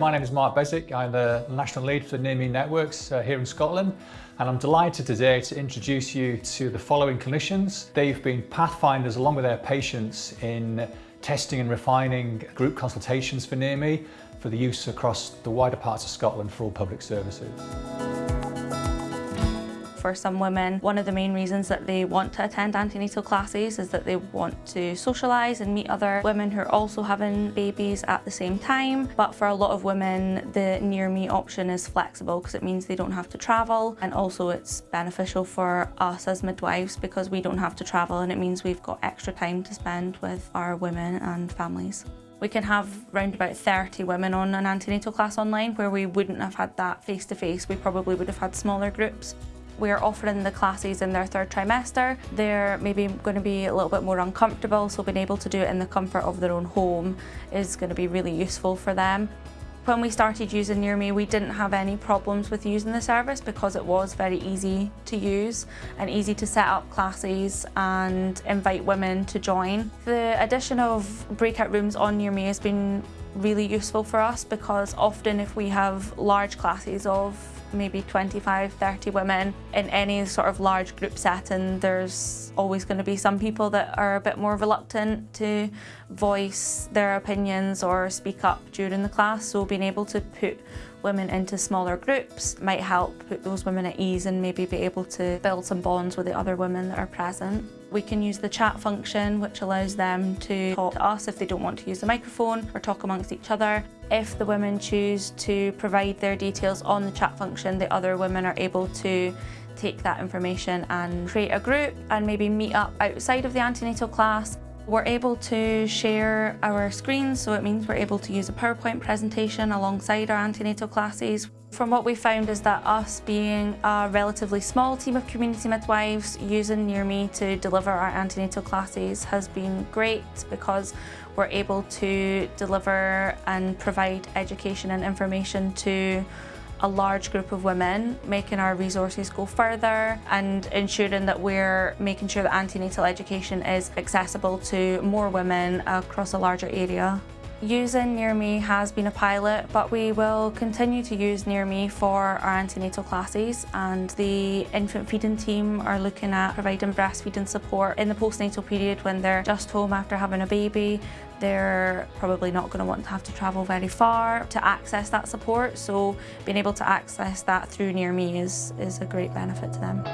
My name is Mark Beswick. I'm the National Lead for Near Networks uh, here in Scotland and I'm delighted today to introduce you to the following clinicians. They've been pathfinders along with their patients in testing and refining group consultations for Near for the use across the wider parts of Scotland for all public services for some women. One of the main reasons that they want to attend antenatal classes is that they want to socialise and meet other women who are also having babies at the same time. But for a lot of women, the near me option is flexible because it means they don't have to travel and also it's beneficial for us as midwives because we don't have to travel and it means we've got extra time to spend with our women and families. We can have around about 30 women on an antenatal class online where we wouldn't have had that face-to-face. -face. We probably would have had smaller groups. We're offering the classes in their third trimester. They're maybe going to be a little bit more uncomfortable, so being able to do it in the comfort of their own home is going to be really useful for them. When we started using Near Me, we didn't have any problems with using the service because it was very easy to use and easy to set up classes and invite women to join. The addition of breakout rooms on Near Me has been really useful for us because often if we have large classes of maybe 25, 30 women. In any sort of large group setting, there's always going to be some people that are a bit more reluctant to voice their opinions or speak up during the class. So being able to put women into smaller groups might help put those women at ease and maybe be able to build some bonds with the other women that are present. We can use the chat function which allows them to talk to us if they don't want to use the microphone or talk amongst each other. If the women choose to provide their details on the chat function, the other women are able to take that information and create a group and maybe meet up outside of the antenatal class we're able to share our screens, so it means we're able to use a PowerPoint presentation alongside our antenatal classes. From what we found is that us being a relatively small team of community midwives using Near Me to deliver our antenatal classes has been great because we're able to deliver and provide education and information to a large group of women, making our resources go further and ensuring that we're making sure that antenatal education is accessible to more women across a larger area. Using Near Me has been a pilot, but we will continue to use Near Me for our antenatal classes and the infant feeding team are looking at providing breastfeeding support in the postnatal period when they're just home after having a baby. They're probably not going to want to have to travel very far to access that support, so being able to access that through Near Me is, is a great benefit to them.